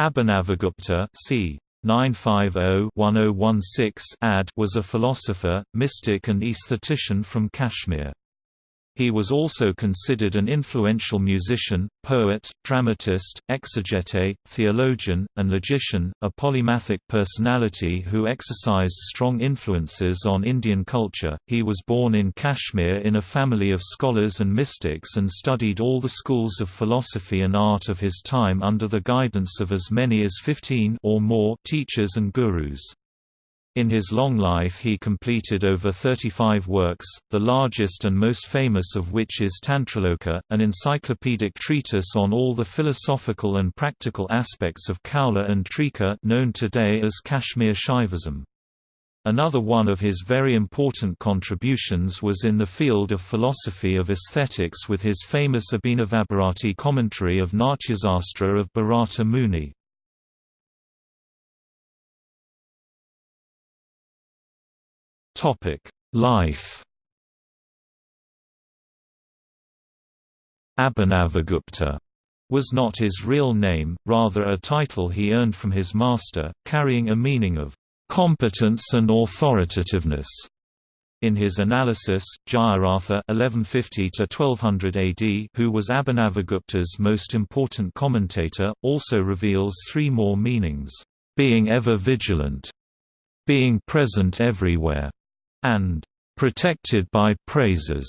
Abhinavagupta c. 950-1016 AD was a philosopher, mystic and aesthetician from Kashmir. He was also considered an influential musician, poet, dramatist, exegete, theologian, and logician, a polymathic personality who exercised strong influences on Indian culture. He was born in Kashmir in a family of scholars and mystics and studied all the schools of philosophy and art of his time under the guidance of as many as 15 or more teachers and gurus. In his long life he completed over 35 works, the largest and most famous of which is Tantraloka, an encyclopedic treatise on all the philosophical and practical aspects of Kaula and Trika known today as Kashmir Shaivism. Another one of his very important contributions was in the field of philosophy of aesthetics with his famous Abhinavabharati commentary of Natyasastra of Bharata Muni. Life. Abhinavagupta was not his real name, rather a title he earned from his master, carrying a meaning of competence and authoritativeness. In his analysis, Jayaratha (1150–1200 AD), who was Abhinavagupta's most important commentator, also reveals three more meanings: being ever vigilant, being present everywhere, and protected by praises.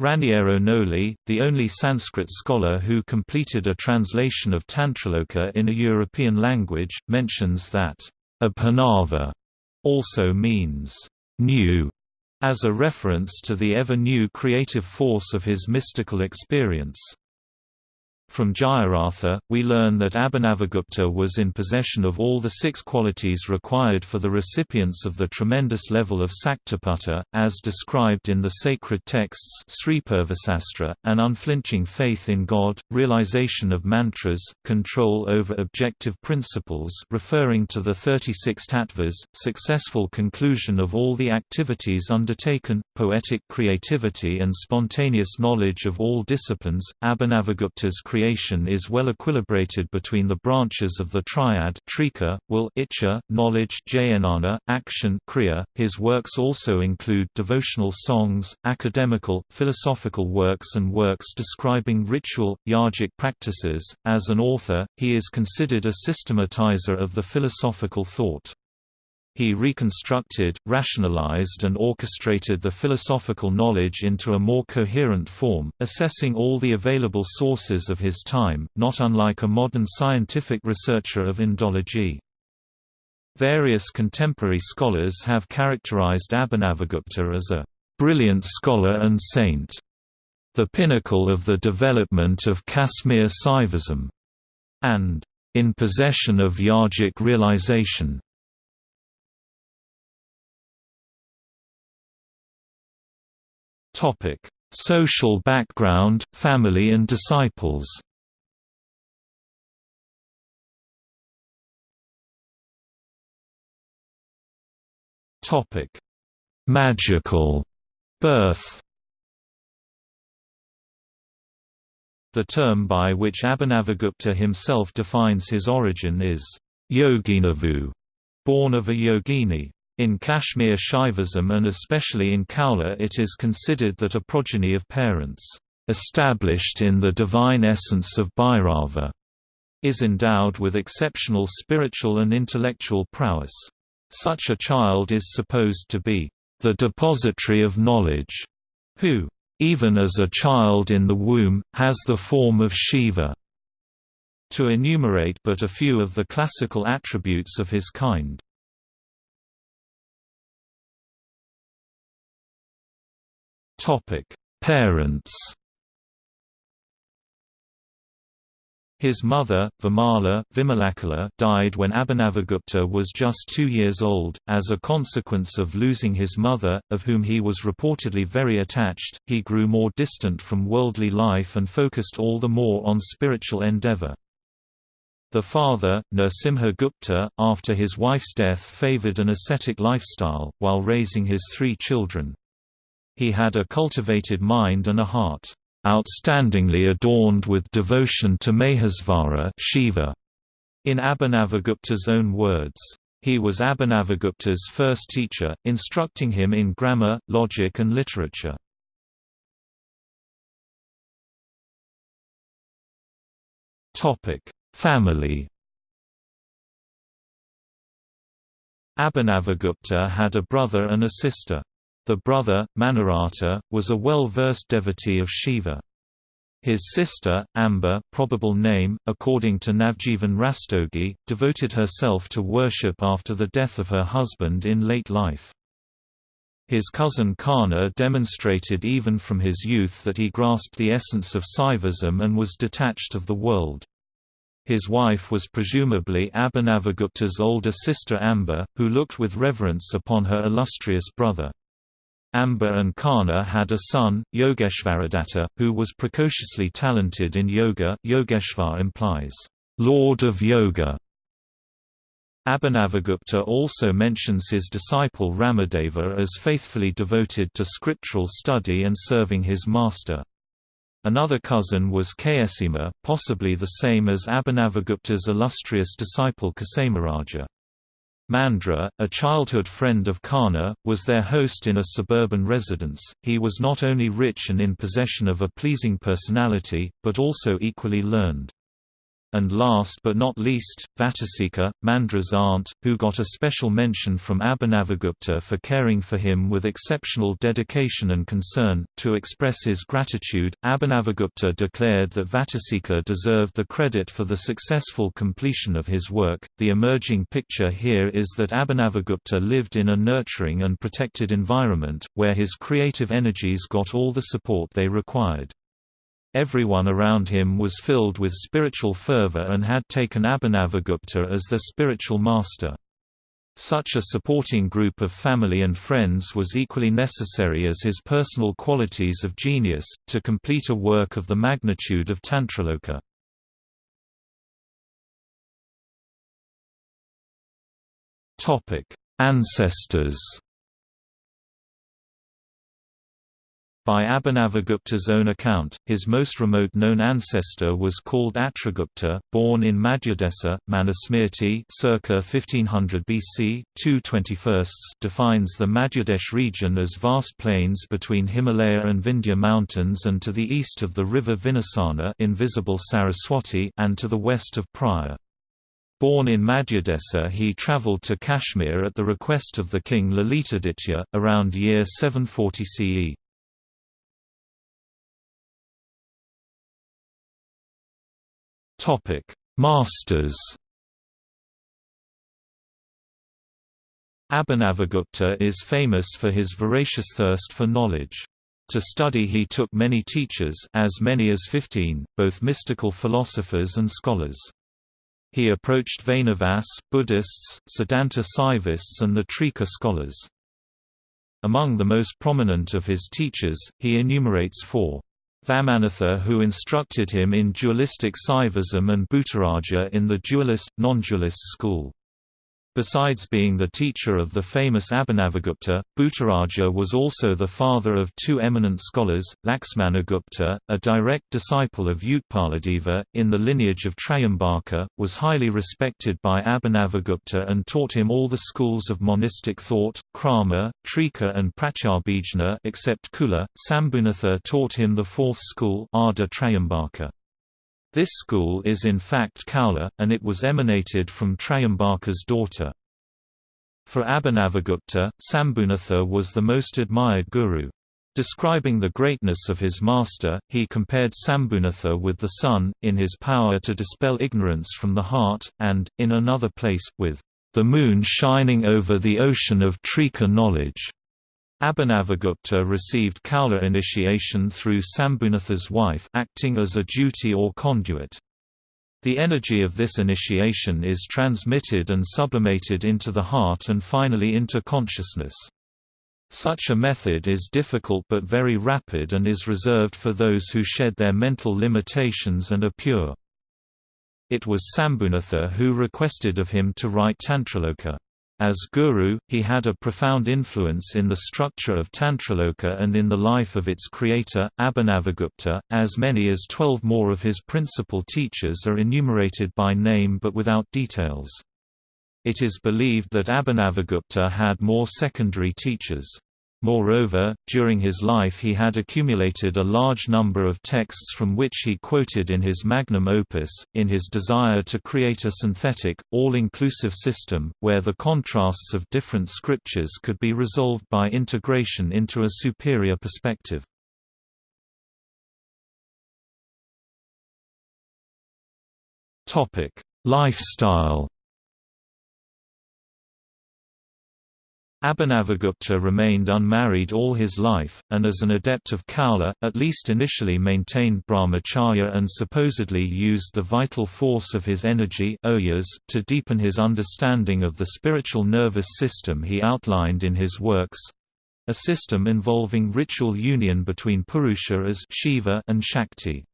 Raniero Gnoli, the only Sanskrit scholar who completed a translation of Tantraloka in a European language, mentions that Abhinava also means new, as a reference to the ever-new creative force of his mystical experience. From Jayaratha, we learn that Abhinavagupta was in possession of all the six qualities required for the recipients of the tremendous level of Saktipata, as described in the sacred texts an unflinching faith in God, realization of mantras, control over objective principles referring to the 36 tattvas, successful conclusion of all the activities undertaken, poetic creativity and spontaneous knowledge of all disciplines. Abhinavagupta's is well equilibrated between the branches of the triad trika, will icha, knowledge jnana, action kriya. His works also include devotional songs, academical, philosophical works and works describing ritual, yogic practices. As an author, he is considered a systematizer of the philosophical thought. He reconstructed, rationalized and orchestrated the philosophical knowledge into a more coherent form, assessing all the available sources of his time, not unlike a modern scientific researcher of Indology. Various contemporary scholars have characterized Abhinavagupta as a brilliant scholar and saint, the pinnacle of the development of Kashmir Saivism, and in possession of yogic realization. Topic: Social background, family and disciples. Topic: Magical birth. The term by which Abhinavagupta himself defines his origin is Yoginavu, born of a yogini. In Kashmir Shaivism and especially in Kaula it is considered that a progeny of parents, "...established in the divine essence of Bhairava", is endowed with exceptional spiritual and intellectual prowess. Such a child is supposed to be, "...the depository of knowledge", who, "...even as a child in the womb, has the form of Shiva." To enumerate but a few of the classical attributes of his kind. Topic: Parents. His mother, Vimala Vimalakala, died when Abhinavagupta was just two years old. As a consequence of losing his mother, of whom he was reportedly very attached, he grew more distant from worldly life and focused all the more on spiritual endeavor. The father, Narasimha Gupta, after his wife's death favored an ascetic lifestyle, while raising his three children. He had a cultivated mind and a heart, outstandingly adorned with devotion to Mahesvara Shiva. In Abhinavagupta's own words, he was Abhinavagupta's first teacher, instructing him in grammar, logic and literature. Family Abhinavagupta had a brother and a sister. The brother, Manoratha, was a well-versed devotee of Shiva. His sister, Amba probable name, according to Navjeevan Rastogi, devoted herself to worship after the death of her husband in late life. His cousin Karna demonstrated even from his youth that he grasped the essence of Saivism and was detached of the world. His wife was presumably Abhinavagupta's older sister Amba, who looked with reverence upon her illustrious brother. Amba and Karna had a son, Yogeshvaradatta, who was precociously talented in yoga Yogeshvar implies, Lord of Yoga. Abhinavagupta also mentions his disciple Ramadeva as faithfully devoted to scriptural study and serving his master. Another cousin was Kayasima, possibly the same as Abhinavagupta's illustrious disciple Kasemaraja. Mandra, a childhood friend of Karna, was their host in a suburban residence. He was not only rich and in possession of a pleasing personality, but also equally learned. And last but not least, Vatasika, Mandra's aunt, who got a special mention from Abhinavagupta for caring for him with exceptional dedication and concern. To express his gratitude, Abhinavagupta declared that Vatasika deserved the credit for the successful completion of his work. The emerging picture here is that Abhinavagupta lived in a nurturing and protected environment, where his creative energies got all the support they required. Everyone around him was filled with spiritual fervor and had taken Abhinavagupta as their spiritual master. Such a supporting group of family and friends was equally necessary as his personal qualities of genius, to complete a work of the magnitude of Tantraloka. Ancestors By Abhinavagupta's own account, his most remote known ancestor was called Atrigupta, born in Madhyadesa, Manusmriti circa 1500 BC, 221 defines the Madhyadesh region as vast plains between Himalaya and Vindhya mountains and to the east of the river Vinasana invisible Saraswati and to the west of Praya. Born in Madhyadesa he travelled to Kashmir at the request of the king Lalitaditya, around year 740 CE. Topic: Masters. Abhinavagupta is famous for his voracious thirst for knowledge. To study he took many teachers as many as fifteen, both mystical philosophers and scholars. He approached Vainavas, Buddhists, Siddhanta Saivists and the Trika scholars. Among the most prominent of his teachers, he enumerates four. Vamanatha who instructed him in dualistic Saivism and Bhutaraja in the dualist, non-dualist school. Besides being the teacher of the famous Abhinavagupta, Bhutaraja was also the father of two eminent scholars, Laxmanagupta, a direct disciple of Utpaladeva, in the lineage of Trayambaka, was highly respected by Abhinavagupta and taught him all the schools of monistic thought, Krama, Trika and Pratyabhijna except Kula. Sambhunatha taught him the fourth school Ardha Trayambaka. This school is in fact Kaula, and it was emanated from Trayambaka's daughter. For Abhinavagupta, Sambhunatha was the most admired guru. Describing the greatness of his master, he compared Sambhunatha with the sun, in his power to dispel ignorance from the heart, and, in another place, with the moon shining over the ocean of Trika knowledge. Abhinavagupta received Kaula initiation through Sambhunatha's wife acting as a duti or conduit. The energy of this initiation is transmitted and sublimated into the heart and finally into consciousness. Such a method is difficult but very rapid and is reserved for those who shed their mental limitations and are pure. It was Sambhunatha who requested of him to write Tantraloka. As guru, he had a profound influence in the structure of Tantraloka and in the life of its creator, Abhinavagupta. As many as twelve more of his principal teachers are enumerated by name but without details. It is believed that Abhinavagupta had more secondary teachers. Moreover, during his life he had accumulated a large number of texts from which he quoted in his magnum opus, in his desire to create a synthetic, all-inclusive system, where the contrasts of different scriptures could be resolved by integration into a superior perspective. Lifestyle Abhinavagupta remained unmarried all his life, and as an adept of Kaula, at least initially maintained brahmacharya and supposedly used the vital force of his energy to deepen his understanding of the spiritual nervous system he outlined in his works—a system involving ritual union between Purusha as Shiva and Shakti.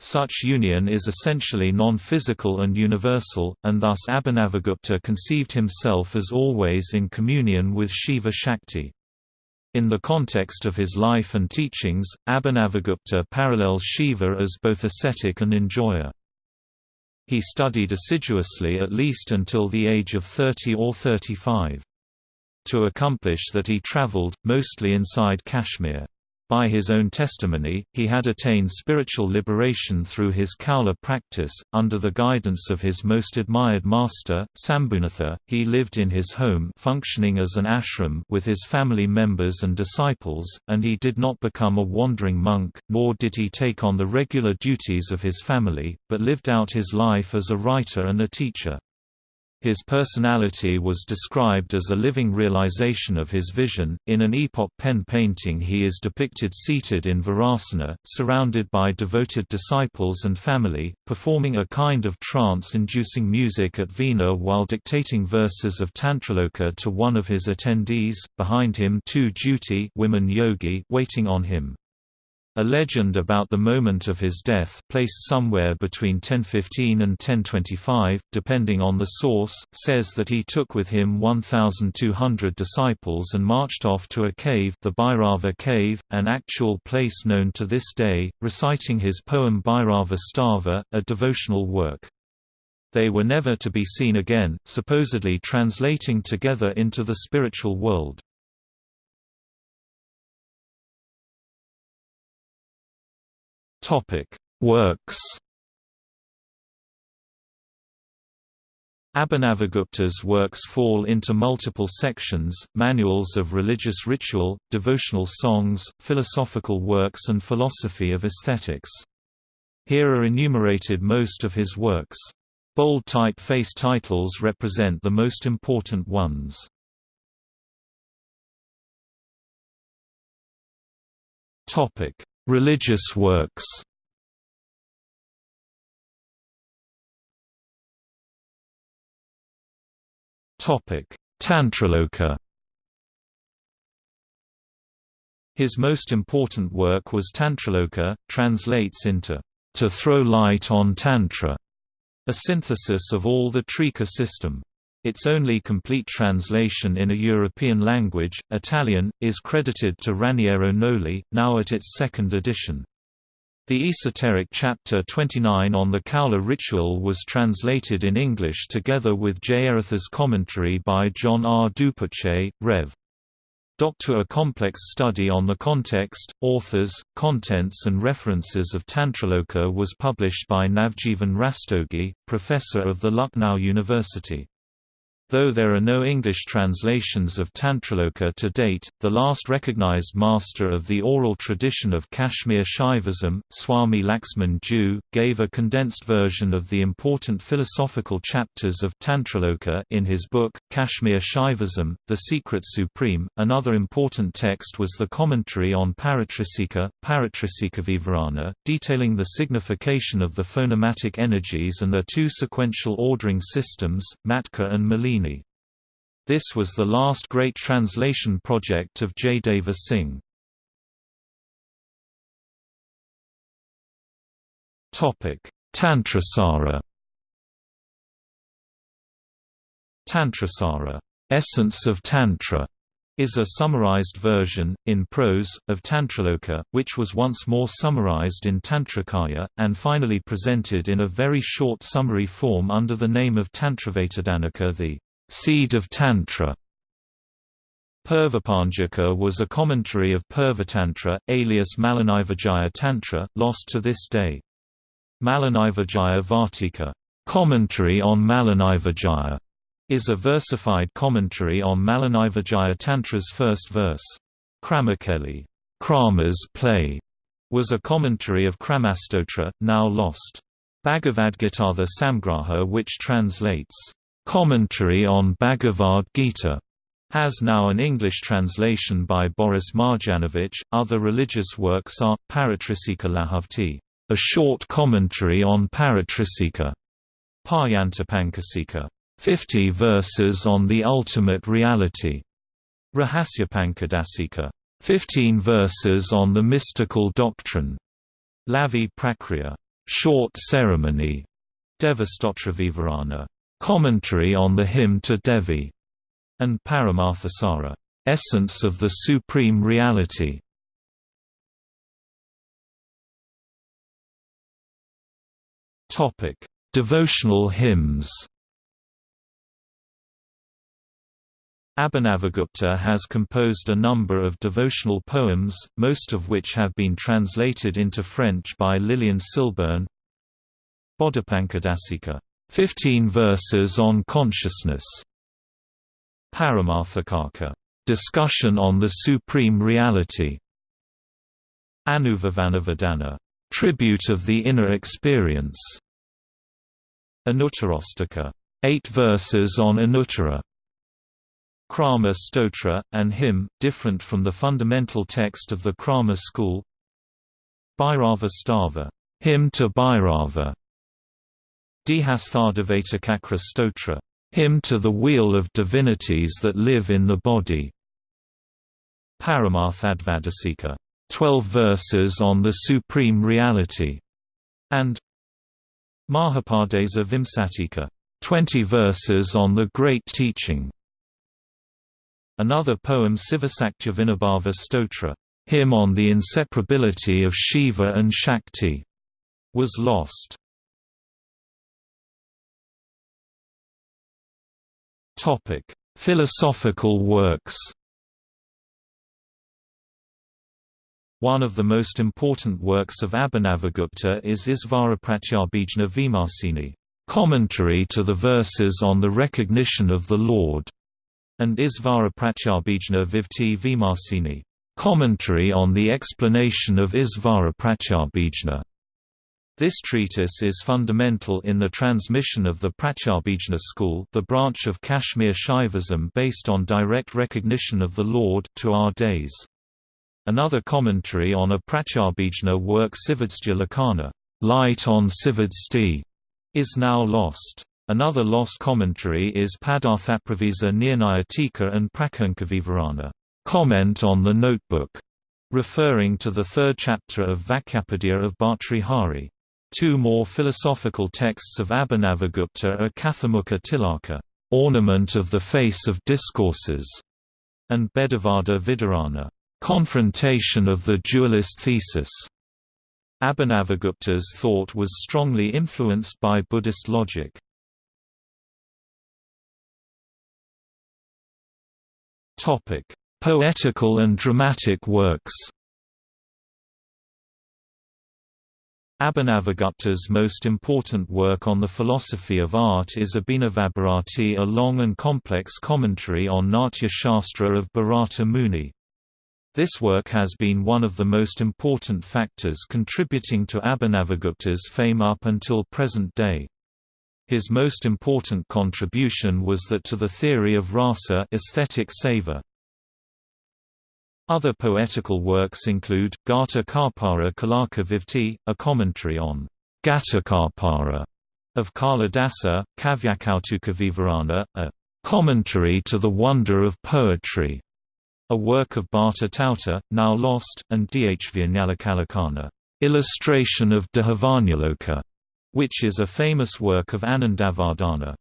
Such union is essentially non-physical and universal, and thus Abhinavagupta conceived himself as always in communion with Shiva Shakti. In the context of his life and teachings, Abhinavagupta parallels Shiva as both ascetic and enjoyer. He studied assiduously at least until the age of 30 or 35. To accomplish that he travelled, mostly inside Kashmir. By his own testimony, he had attained spiritual liberation through his Kaula practice. Under the guidance of his most admired master, Sambhunatha, he lived in his home functioning as an ashram with his family members and disciples, and he did not become a wandering monk, nor did he take on the regular duties of his family, but lived out his life as a writer and a teacher. His personality was described as a living realization of his vision. In an epoch pen painting, he is depicted seated in Virasana, surrounded by devoted disciples and family, performing a kind of trance inducing music at Veena while dictating verses of Tantraloka to one of his attendees. Behind him, two duti women yogi waiting on him. A legend about the moment of his death placed somewhere between 1015 and 1025, depending on the source, says that he took with him 1,200 disciples and marched off to a cave the Bhairava cave, an actual place known to this day, reciting his poem Bhairava Stava, a devotional work. They were never to be seen again, supposedly translating together into the spiritual world. Topic: Works. Abhinavagupta's works fall into multiple sections, manuals of religious ritual, devotional songs, philosophical works and philosophy of aesthetics. Here are enumerated most of his works. Bold typeface titles represent the most important ones. Religious works Tantraloka His most important work was Tantraloka, translates into, "...to throw light on Tantra", a synthesis of all the Trika system. Its only complete translation in a European language, Italian, is credited to Raniero Gnoli, now at its second edition. The esoteric chapter 29 on the Kaula ritual was translated in English together with Jayaratha's commentary by John R. Dupuche, Rev. Doctor A complex study on the context, authors, contents and references of Tantraloka was published by Navjeevan Rastogi, professor of the Lucknow University. Though there are no English translations of Tantraloka to date, the last recognized master of the oral tradition of Kashmir Shaivism, Swami Laxman Dew, gave a condensed version of the important philosophical chapters of Tantraloka in his book, Kashmir Shaivism, The Secret Supreme. Another important text was the commentary on Paratrisika, Paratrisika Vivarana, detailing the signification of the phonematic energies and their two sequential ordering systems, Matka and This was the last great translation project of Jaideva Singh. Tantrasara. Tantrasara Essence of Tantra is a summarized version, in prose, of Tantraloka, which was once more summarized in Tantrakaya, and finally presented in a very short summary form under the name of Tantravetadhanika the seed of Tantra. Purvapanjaka was a commentary of Purvatantra, alias Malinivijaya Tantra, lost to this day. Malinivijaya Vartika commentary on Malinivijaya is a versified commentary on Malinivijaya Tantra's first verse. Kramakeli Krama's play was a commentary of Kramastotra, now lost. Bhagavad-gita the Samgraha which translates, "...commentary on Bhagavad Gita", has now an English translation by Boris Marjanovic. Other religious works are Paratrisika Lahavti, a short commentary on Paratrisika, Paryantapankasika, 50 verses on the ultimate reality, Rahasyapankadasika, 15 verses on the mystical doctrine, Lavi Prakriya, short ceremony, Devastotra commentary on the hymn to Devi, and Paramarthasara, essence of the supreme reality. Topic: Devotional hymns. Abhinavagupta has composed a number of devotional poems, most of which have been translated into French by Lilian Silburn. Bodhipankadasika, 15 verses on consciousness. Paramarthakaka, discussion on the supreme reality. Anuvavanavedana, tribute of the inner experience. Anuttarastaka, eight verses on Anuttara. Krama Stotra, an hymn, different from the fundamental text of the Krama school. Bhairava Stava, hymn to Bhairava. Dehasthadavetakakra Stotra, hymn to the wheel of divinities that live in the body. Paramarthadvadasika, 12 verses on the supreme reality, and Mahapadesa Vimsatika, 20 verses on the great teaching. Another poem Sivasakya Vinabhava Stotra, hymn on the inseparability of Shiva and Shakti, was lost. Topic: Philosophical works. One of the most important works of Abhinavagupta is Isvarapratyabhijna Vimarsini, commentary to the verses on the recognition of the Lord, and Isvarapratyabhijna Vivti Vimarsini, commentary on the explanation of Isvarapratyabhijna. This treatise is fundamental in the transmission of the Pratyabhijna school the branch of Kashmir Shaivism based on direct recognition of the Lord to our days. Another commentary on a Pratyabhijna work Sivadsya Lakana Light on Sivadsti, is now lost. Another lost commentary is Padarthapravisa Nirnaya Tika and Prakankavivarana comment on the notebook, referring to the third chapter of Vakyapadiya of Bhartrihari. Two more philosophical texts of Abhinavagupta are Kathamukha Tilaka, Ornament of the Face of Discourses, and Bhedavada Vidarana, Confrontation of the Dualist Thesis. Abhinavagupta's thought was strongly influenced by Buddhist logic. Topic: Poetical and dramatic works Abhinavagupta's most important work on the philosophy of art is Abhinavabharati a long and complex commentary on Natya Shastra of Bharata Muni. This work has been one of the most important factors contributing to Abhinavagupta's fame up until present day. His most important contribution was that to the theory of rasa aesthetic seva. Other poetical works include, Gata Karpara Kalaka Vivti, a commentary on Gatakarpara of Kalidasa, Kavyakautuka Vivarana, a commentary to the wonder of poetry, a work of Bhatta Tauta, now lost, and Dhvanyalakalakana, illustration of Dhvanyaloka, which is a famous work of Anandavardhana.